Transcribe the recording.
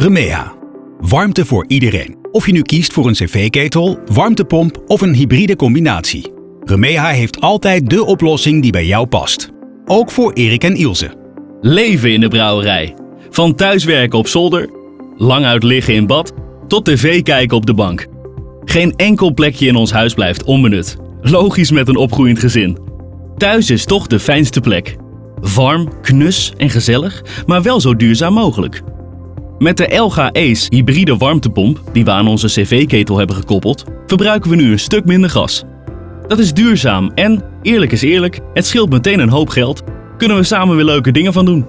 Remea. Warmte voor iedereen. Of je nu kiest voor een cv-ketel, warmtepomp of een hybride combinatie. Remea heeft altijd de oplossing die bij jou past. Ook voor Erik en Ilse. Leven in de brouwerij. Van thuiswerken op zolder, lang uit liggen in bad, tot tv kijken op de bank. Geen enkel plekje in ons huis blijft onbenut. Logisch met een opgroeiend gezin. Thuis is toch de fijnste plek. Warm, knus en gezellig, maar wel zo duurzaam mogelijk. Met de Elga Ace hybride warmtepomp, die we aan onze cv-ketel hebben gekoppeld, verbruiken we nu een stuk minder gas. Dat is duurzaam en, eerlijk is eerlijk, het scheelt meteen een hoop geld. Kunnen we samen weer leuke dingen van doen.